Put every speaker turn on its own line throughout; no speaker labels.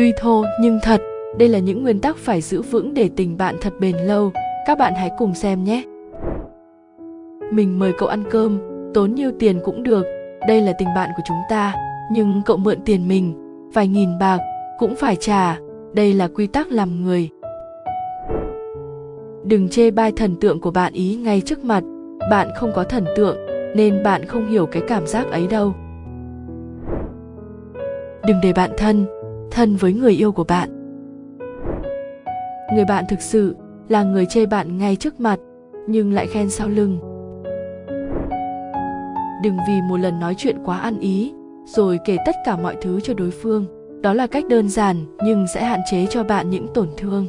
Tuy thô nhưng thật, đây là những nguyên tắc phải giữ vững để tình bạn thật bền lâu. Các bạn hãy cùng xem nhé. Mình mời cậu ăn cơm, tốn nhiêu tiền cũng được, đây là tình bạn của chúng ta, nhưng cậu mượn tiền mình, vài nghìn bạc, cũng phải trả, đây là quy tắc làm người. Đừng chê bai thần tượng của bạn ý ngay trước mặt, bạn không có thần tượng, nên bạn không hiểu cái cảm giác ấy đâu. Đừng để bạn thân, thân với người yêu của bạn. Người bạn thực sự là người chê bạn ngay trước mặt, nhưng lại khen sau lưng. Đừng vì một lần nói chuyện quá ăn ý rồi kể tất cả mọi thứ cho đối phương. Đó là cách đơn giản nhưng sẽ hạn chế cho bạn những tổn thương.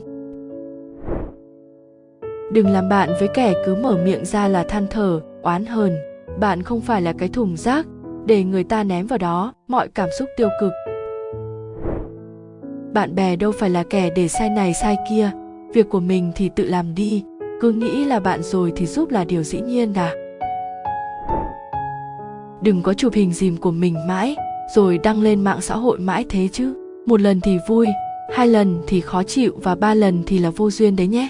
Đừng làm bạn với kẻ cứ mở miệng ra là than thở oán hờn. Bạn không phải là cái thùng rác để người ta ném vào đó mọi cảm xúc tiêu cực bạn bè đâu phải là kẻ để sai này sai kia, việc của mình thì tự làm đi, cứ nghĩ là bạn rồi thì giúp là điều dĩ nhiên à? Đừng có chụp hình dìm của mình mãi, rồi đăng lên mạng xã hội mãi thế chứ. Một lần thì vui, hai lần thì khó chịu và ba lần thì là vô duyên đấy nhé.